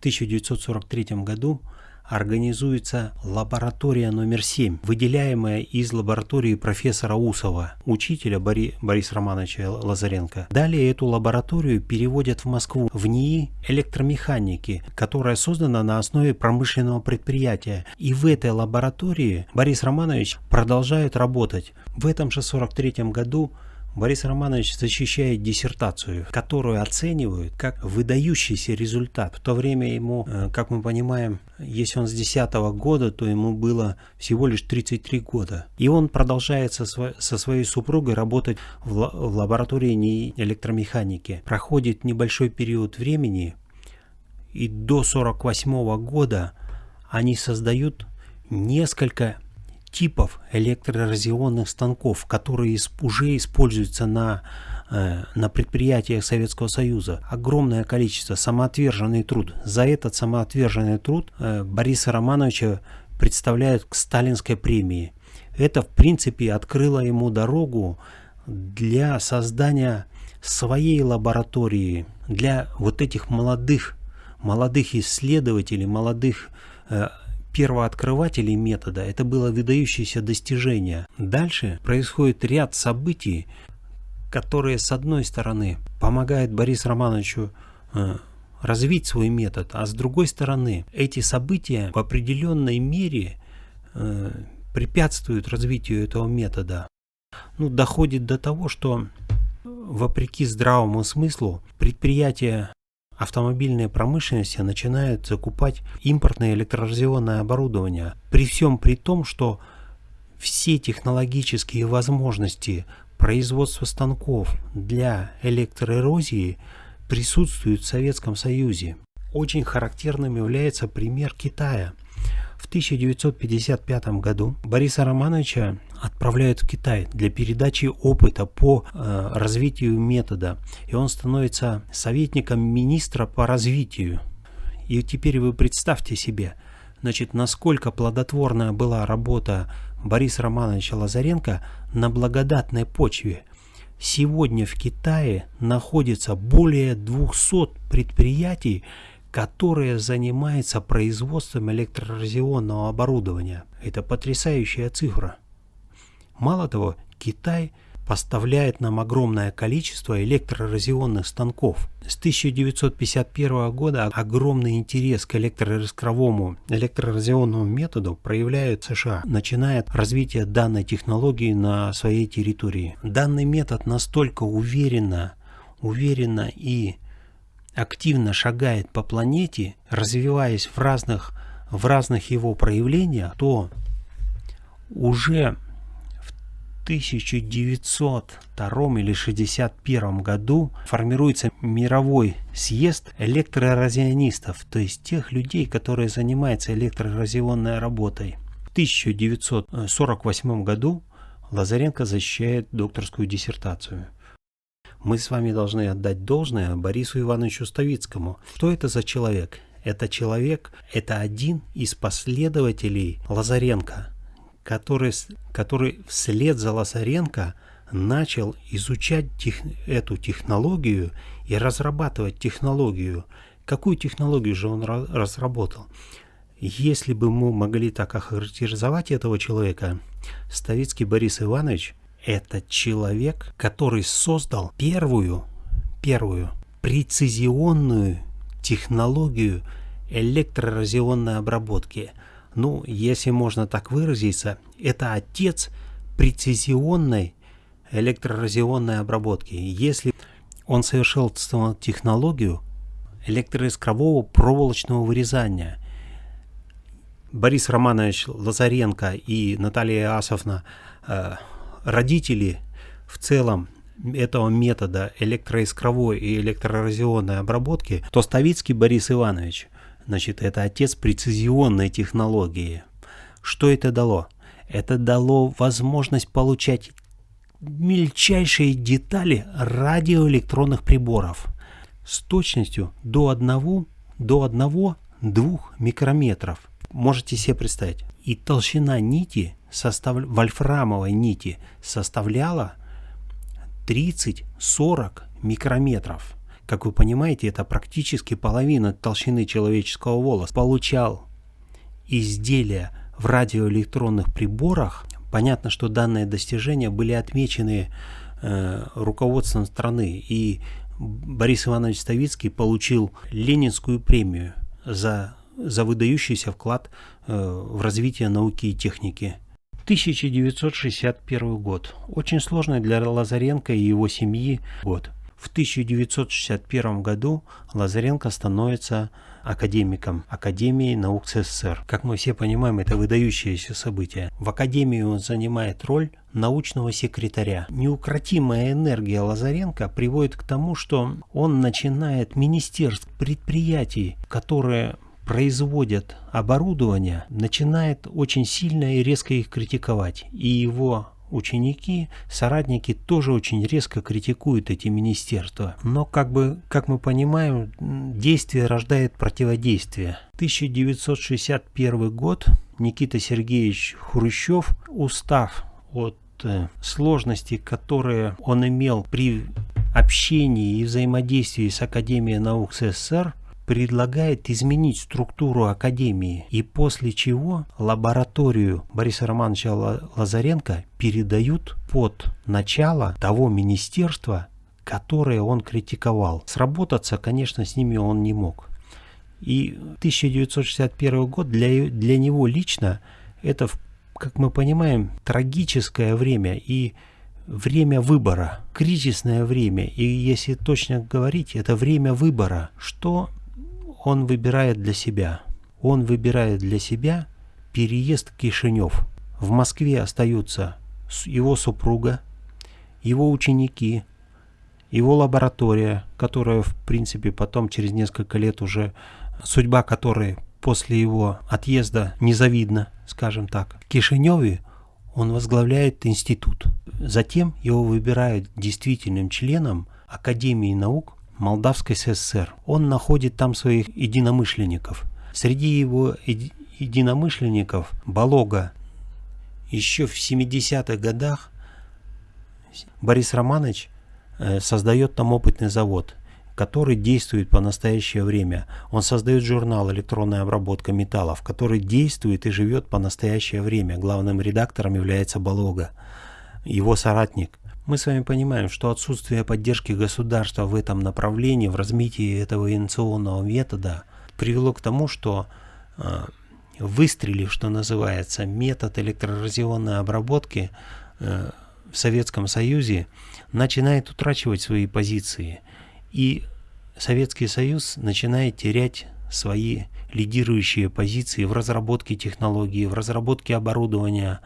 1943 году организуется лаборатория номер 7, выделяемая из лаборатории профессора Усова, учителя Бори, Бориса Романовича Лазаренко. Далее эту лабораторию переводят в Москву, в НИИ электромеханики, которая создана на основе промышленного предприятия. И в этой лаборатории Борис Романович продолжает работать. В этом же 43 году Борис Романович защищает диссертацию, которую оценивают как выдающийся результат. В то время ему, э, как мы понимаем, если он с 10 года, то ему было всего лишь 33 года. И он продолжает со, своей супругой работать в, в лаборатории электромеханики. Проходит небольшой период времени, и до 48 года они создают несколько типов электроразионных станков, которые уже используются на, э, на предприятиях Советского Союза. Огромное количество, самоотверженный труд. За этот самоотверженный труд э, Бориса Романовича представляют к сталинской премии. Это, в принципе, открыло ему дорогу для создания своей лаборатории, для вот этих молодых, молодых исследователей, молодых э, первооткрывателей метода это было выдающееся достижение. Дальше происходит ряд событий, которые с одной стороны помогают Борису Романовичу э, развить свой метод, а с другой стороны эти события в определенной мере э, препятствуют развитию этого метода. Ну, доходит до того, что вопреки здравому смыслу предприятия автомобильные промышленности начинают закупать импортное электроразионное оборудование. При всем при том, что все технологические возможности производства станков для электроэрозии присутствуют в Советском Союзе. Очень характерным является пример Китая – в 1955 году Бориса Романовича отправляют в Китай для передачи опыта по э, развитию метода. И он становится советником министра по развитию. И теперь вы представьте себе, значит, насколько плодотворная была работа Бориса Романовича Лазаренко на благодатной почве. Сегодня в Китае находится более 200 предприятий, которая занимается производством электроразионного оборудования. Это потрясающая цифра. Мало того, Китай поставляет нам огромное количество электроразионных станков. С 1951 года огромный интерес к электроискровому электроразионному методу проявляют США, начинает развитие данной технологии на своей территории. Данный метод настолько уверенно, уверенно и активно шагает по планете, развиваясь в разных, в разных его проявлениях, то уже в 1902 или 1961 году формируется мировой съезд электроразионистов, то есть тех людей, которые занимаются электроразионной работой. В 1948 году Лазаренко защищает докторскую диссертацию – мы с вами должны отдать должное Борису Ивановичу Ставицкому. Что это за человек? Это человек, это один из последователей Лазаренко, который, который вслед за Лазаренко начал изучать тех, эту технологию и разрабатывать технологию. Какую технологию же он разработал? Если бы мы могли так охарактеризовать этого человека, Ставицкий Борис Иванович это человек, который создал первую, первую прецизионную технологию электроразионной обработки. Ну, если можно так выразиться, это отец прецизионной электроразионной обработки. Если он совершил технологию электроискрового проволочного вырезания, Борис Романович Лазаренко и Наталья Асовна э, родители в целом этого метода электроискровой и электроразионной обработки, то Ставицкий Борис Иванович, значит, это отец прецизионной технологии. Что это дало? Это дало возможность получать мельчайшие детали радиоэлектронных приборов с точностью до 1 до 1-2 микрометров. Можете себе представить. И толщина нити состав... вольфрамовой нити составляла 30-40 микрометров. как вы понимаете, это практически половина толщины человеческого волоса, получал изделия в радиоэлектронных приборах, понятно, что данные достижения были отмечены э, руководством страны, и Борис Иванович Ставицкий получил Ленинскую премию за, за выдающийся вклад э, в развитие науки и техники. 1961 год. Очень сложный для Лазаренко и его семьи год. В 1961 году Лазаренко становится академиком Академии наук СССР. Как мы все понимаем, это выдающееся событие. В Академии он занимает роль научного секретаря. Неукротимая энергия Лазаренко приводит к тому, что он начинает министерств, предприятий, которые производят оборудование, начинает очень сильно и резко их критиковать. И его ученики, соратники тоже очень резко критикуют эти министерства. Но, как бы, как мы понимаем, действие рождает противодействие. 1961 год Никита Сергеевич Хрущев, устав от э, сложностей, которые он имел при общении и взаимодействии с Академией наук СССР, предлагает изменить структуру Академии, и после чего лабораторию Бориса Романовича Лазаренко передают под начало того министерства, которое он критиковал. Сработаться, конечно, с ними он не мог. И 1961 год для, для него лично это, как мы понимаем, трагическое время и время выбора, кризисное время. И если точно говорить, это время выбора, что он выбирает для себя. Он выбирает для себя переезд в Кишинев. В Москве остаются его супруга, его ученики, его лаборатория, которая, в принципе, потом через несколько лет уже, судьба которой после его отъезда незавидна, скажем так. В Кишиневе он возглавляет институт. Затем его выбирают действительным членом Академии наук Молдавской ССР. Он находит там своих единомышленников. Среди его единомышленников Балога еще в 70-х годах Борис Романович э, создает там опытный завод, который действует по настоящее время. Он создает журнал «Электронная обработка металлов», который действует и живет по настоящее время. Главным редактором является Балога, его соратник. Мы с вами понимаем, что отсутствие поддержки государства в этом направлении, в развитии этого инновационного метода, привело к тому, что э, выстрелив, что называется, метод электроразионной обработки э, в Советском Союзе начинает утрачивать свои позиции. И Советский Союз начинает терять свои лидирующие позиции в разработке технологий, в разработке оборудования,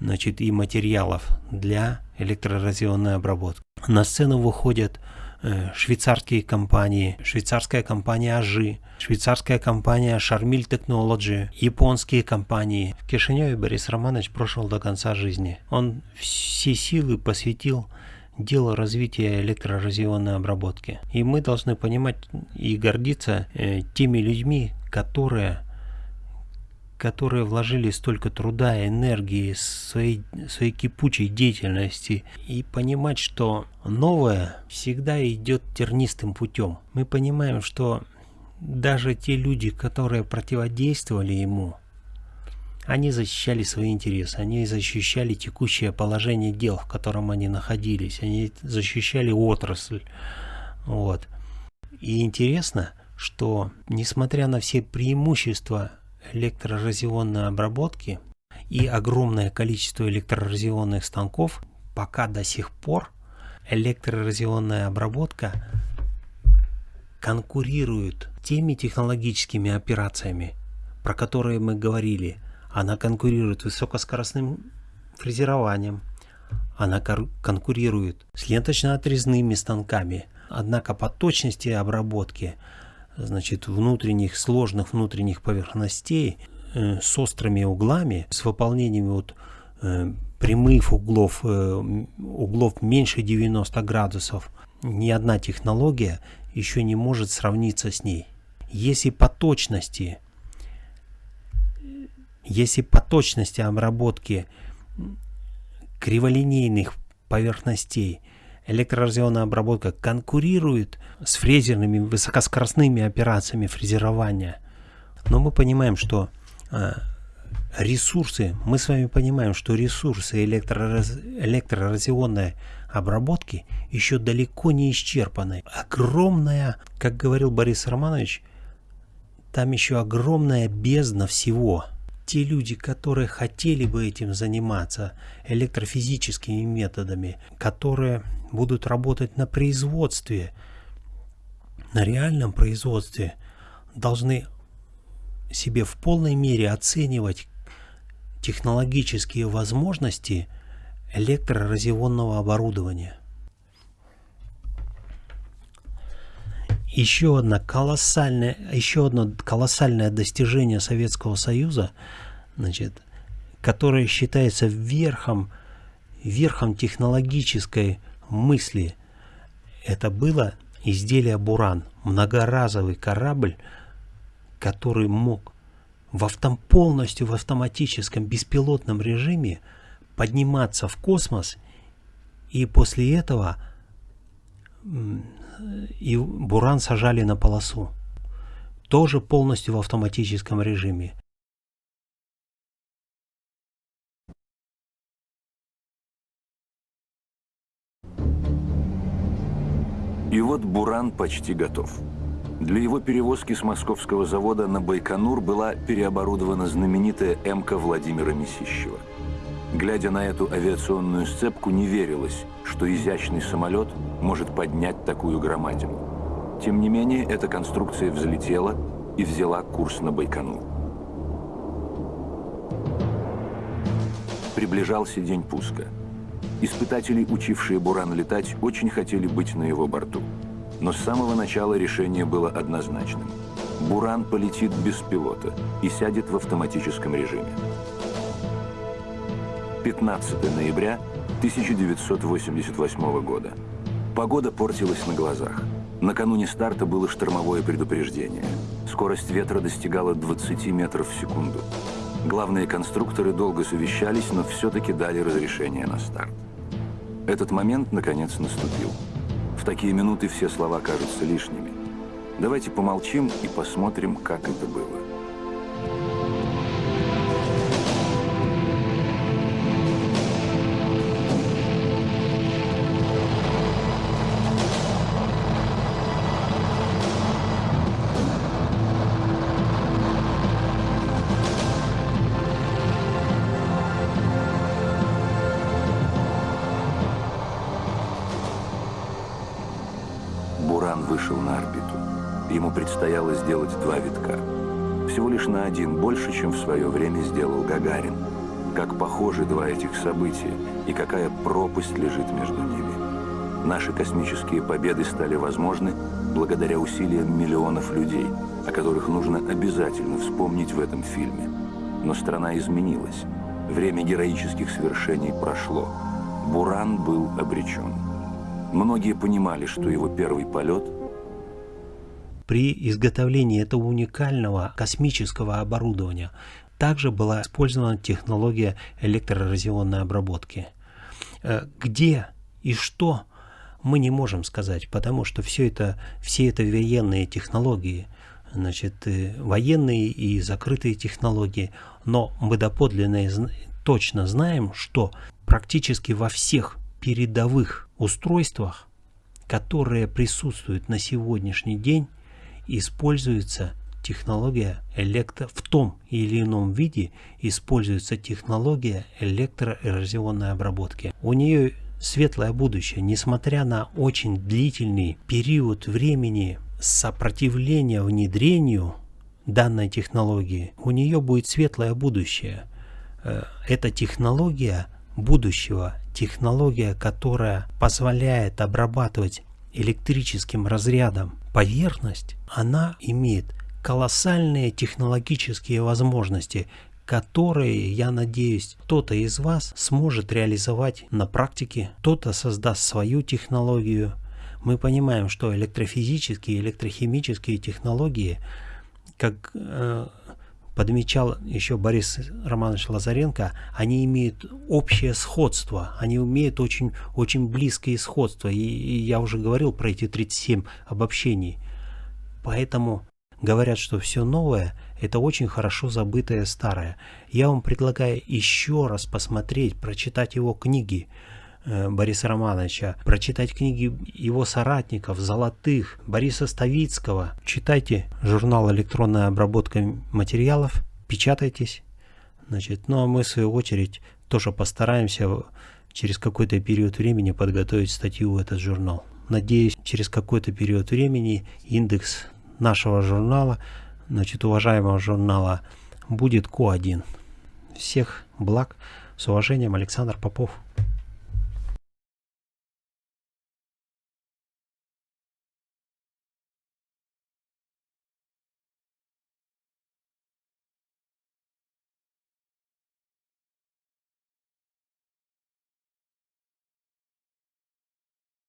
значит, и материалов для электроразионной обработки. На сцену выходят э, швейцарские компании, швейцарская компания Ажи, швейцарская компания Charmil Technology, японские компании. В Кишиневе Борис Романович прошел до конца жизни. Он все силы посвятил делу развития электроразионной обработки. И мы должны понимать и гордиться э, теми людьми, которые которые вложили столько труда и энергии, своей, своей кипучей деятельности, и понимать, что новое всегда идет тернистым путем. Мы понимаем, что даже те люди, которые противодействовали ему, они защищали свои интересы, они защищали текущее положение дел, в котором они находились, они защищали отрасль. Вот. И интересно, что несмотря на все преимущества электроразионной обработки и огромное количество электроразионных станков, пока до сих пор электроразионная обработка конкурирует теми технологическими операциями, про которые мы говорили. Она конкурирует высокоскоростным фрезерованием, она конкурирует с ленточно-отрезными станками. Однако по точности обработки значит, внутренних, сложных внутренних поверхностей э, с острыми углами, с выполнением вот, э, прямых углов, э, углов меньше 90 градусов, ни одна технология еще не может сравниться с ней. Если по точности, если по точности обработки криволинейных поверхностей электроразъемная обработка конкурирует с фрезерными высокоскоростными операциями фрезерования. Но мы понимаем, что э, ресурсы, мы с вами понимаем, что ресурсы электрораз, электроразионной обработки еще далеко не исчерпаны. Огромная, как говорил Борис Романович, там еще огромная бездна всего. Те люди, которые хотели бы этим заниматься электрофизическими методами, которые будут работать на производстве, на реальном производстве, должны себе в полной мере оценивать технологические возможности электроразионного оборудования. Еще, одна колоссальная, еще одно колоссальное достижение Советского Союза, значит, которое считается верхом, верхом технологической мысли, это было изделие «Буран», многоразовый корабль, который мог в автом, полностью в автоматическом беспилотном режиме подниматься в космос и после этого и Буран сажали на полосу. Тоже полностью в автоматическом режиме. И вот Буран почти готов. Для его перевозки с московского завода на Байконур была переоборудована знаменитая МК Владимира Месищева. Глядя на эту авиационную сцепку, не верилось, что изящный самолет может поднять такую громадину. Тем не менее, эта конструкция взлетела и взяла курс на Байконур. Приближался день пуска. Испытатели, учившие Буран летать, очень хотели быть на его борту. Но с самого начала решение было однозначным. Буран полетит без пилота и сядет в автоматическом режиме. 15 ноября 1988 года. Погода портилась на глазах. Накануне старта было штормовое предупреждение. Скорость ветра достигала 20 метров в секунду. Главные конструкторы долго совещались, но все-таки дали разрешение на старт. Этот момент, наконец, наступил. В такие минуты все слова кажутся лишними. Давайте помолчим и посмотрим, как это было. Предстояло сделать два витка. Всего лишь на один больше, чем в свое время сделал Гагарин. Как похожи два этих события и какая пропасть лежит между ними. Наши космические победы стали возможны благодаря усилиям миллионов людей, о которых нужно обязательно вспомнить в этом фильме. Но страна изменилась. Время героических свершений прошло. Буран был обречен. Многие понимали, что его первый полет – при изготовлении этого уникального космического оборудования также была использована технология электроразионной обработки. Э, где и что мы не можем сказать, потому что все это, все это военные технологии, значит, э, военные и закрытые технологии, но мы доподлинно точно знаем, что практически во всех передовых устройствах, которые присутствуют на сегодняшний день, используется технология электро... в том или ином виде используется технология электроэрозионной обработки. У нее светлое будущее, несмотря на очень длительный период времени сопротивления внедрению данной технологии, у нее будет светлое будущее. Э, эта технология будущего, технология, которая позволяет обрабатывать электрическим разрядом поверхность, она имеет колоссальные технологические возможности, которые, я надеюсь, кто-то из вас сможет реализовать на практике, кто-то создаст свою технологию. Мы понимаем, что электрофизические, электрохимические технологии, как, э, подмечал еще Борис Романович Лазаренко, они имеют общее сходство, они имеют очень, очень близкое сходство. И, и я уже говорил про эти 37 обобщений. Поэтому говорят, что все новое – это очень хорошо забытое старое. Я вам предлагаю еще раз посмотреть, прочитать его книги Бориса Романовича, прочитать книги его соратников, Золотых, Бориса Ставицкого. Читайте журнал «Электронная обработка материалов», печатайтесь. Значит, ну а мы, в свою очередь, тоже постараемся через какой-то период времени подготовить статью в этот журнал. Надеюсь, через какой-то период времени индекс нашего журнала, значит, уважаемого журнала, будет Q1. Всех благ. С уважением, Александр Попов.